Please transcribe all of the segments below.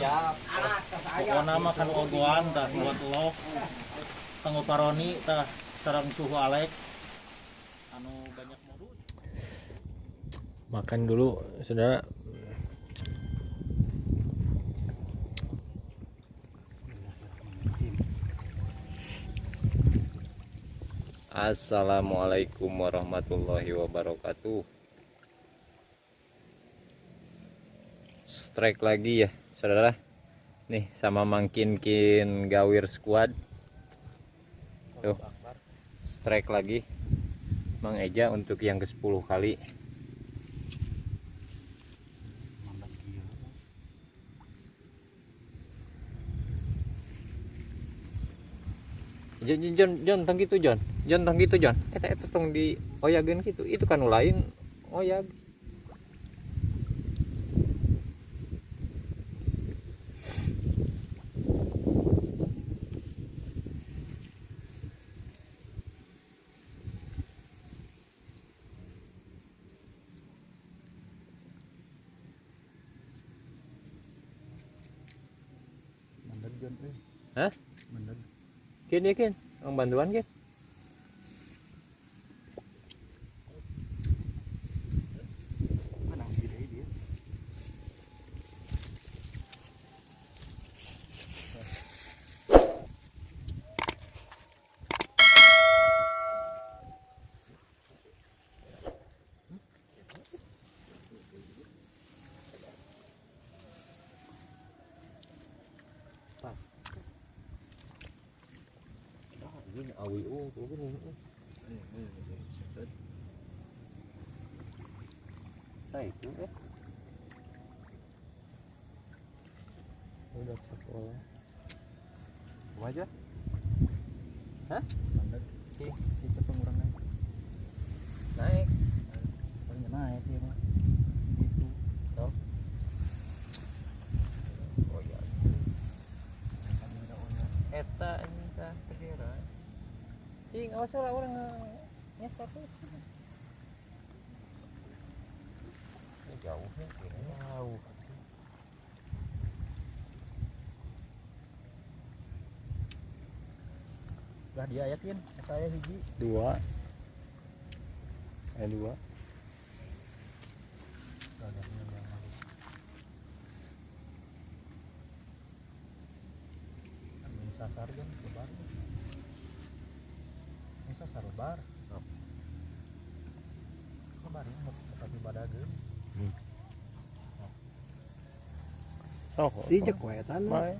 Ya, pokoknya mah kan ogoan dah buat lo. Kanggo paroni tah sarang suhu alek. Anu banyak modul makan dulu saudara. Assalamualaikum warahmatullahi wabarakatuh Strike lagi ya saudara Nih sama mangkin-kin gawir squad Tuh Strike lagi Mang Eja untuk yang ke 10 kali Jon, Jon, Jon, tong gitu Jon. Jon, tong gitu Jon. Eta eta tong di oyageun gitu. Itu kan lain oyag. Hah? mandeg Kin ya kin, ang bantuan kin. Ini awi oh, tuh kan. Saya itu ya. Udah sekolah. Wajah. Hah? mandeg si si cepeng urang naik Naik. paling naik dia mah gitu Oh ya. kami udah oyag Eta ini tah segera. Ih, nggak usah lah orang. Ini jauh nih, kayaknya jauh. lah dia ayatin saya hiji Dua. Eh dua. sasar kan lebar lebar Oh. lebar ya tapi badageun Oh, Di cek wetan Baik.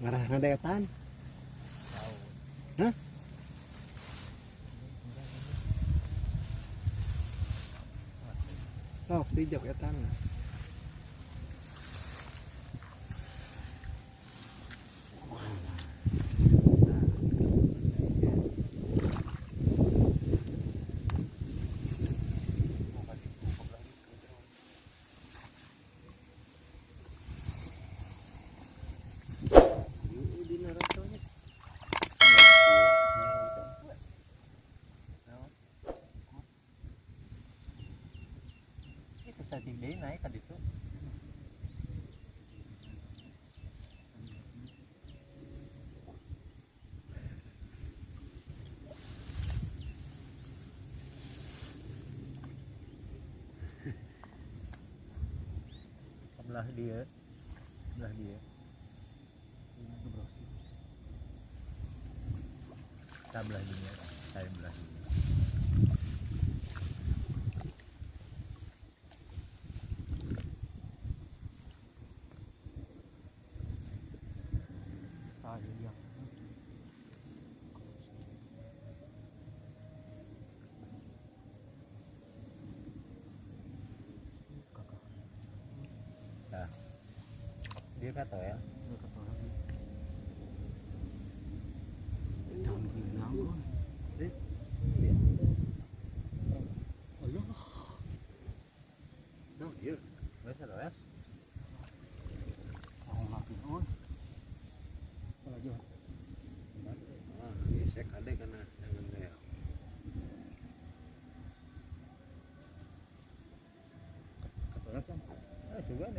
ngarah ngadetan. Hah? Sok di cek Itu day naik tadi tuh. sebelah dia. Sebelah dia. Ini tuh bro. Kita belah dunia saya belah dunia ah ini dia kakak Dia kata ya. ini kata lagi Daun ginang. Nah, iya. Wes ada wes. mau makin oh kalau jauh Ah, gesek ade kana jangan deh. kata lagi kan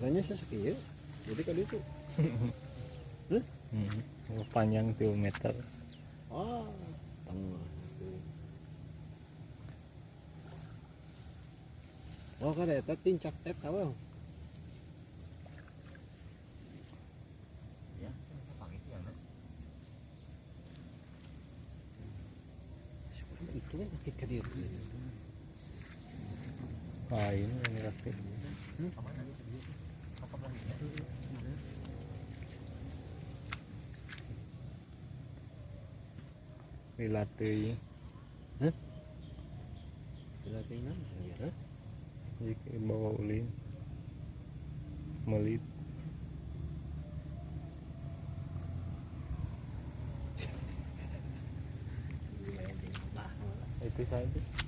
katanya sesekian jadi kan itu. Hmm. Oh, Panjang 2 meter. oh tengah Oh, kada eta tincak eta bang. Ya, pakai itu ya. Itu kan Ah, ini yang rakit. Lila teuing. Latihan ya. Bawa ulin. Melit. Itu saja.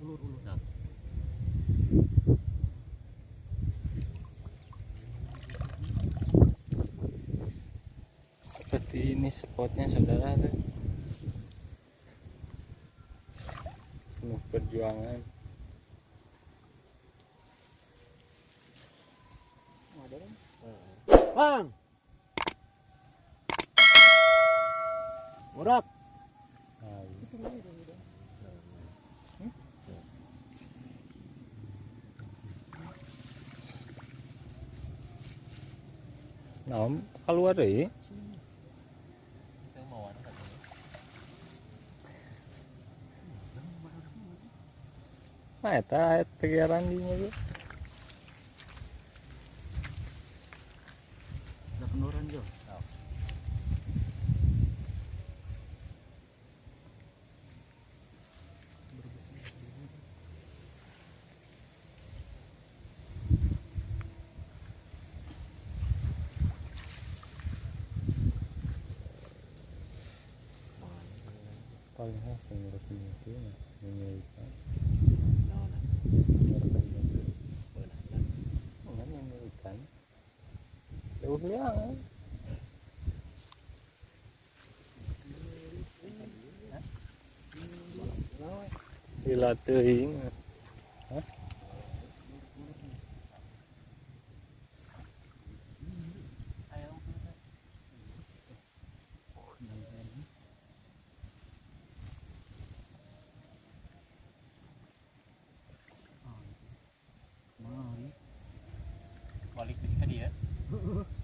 Ulur ulur. Seperti ini spotnya saudara tuh. Penuh perjuangan. Bang. Murak. Nah, mau ada katanya. Nah, eta tegeran di nya tuh. Ada penurunan Jo. Paling khas yang ngerti itu, menyelikan. Naon? Enggak menyelikan. Jauh liang. Gila teuing. Hah? Balik Ha ha ha.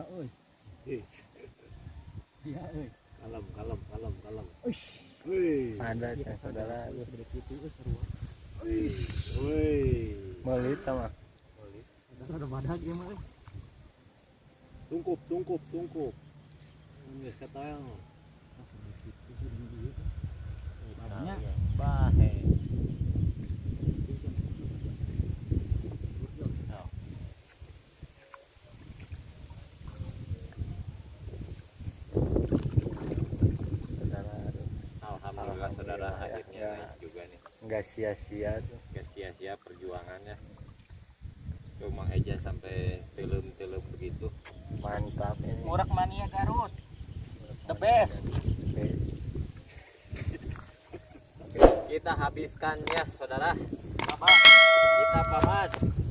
Euy. Eh, Iya euy. kalem, kalem, kalem, kalem. Uish. Ada saya saudara Geus gede kitu geus seru. wih, wih. melit sama. Ada ada badak ieu mah. euy. Tungkup, tungkup, tungkup. Geus kataang. Babnya Bahe. sia-sia tuh gak sia-sia perjuangannya tuh Mang Eja sampai telum-telum begitu mantap ini Murak mania Garut. The best. Best. kita habiskan ya saudara Apa? kita pamit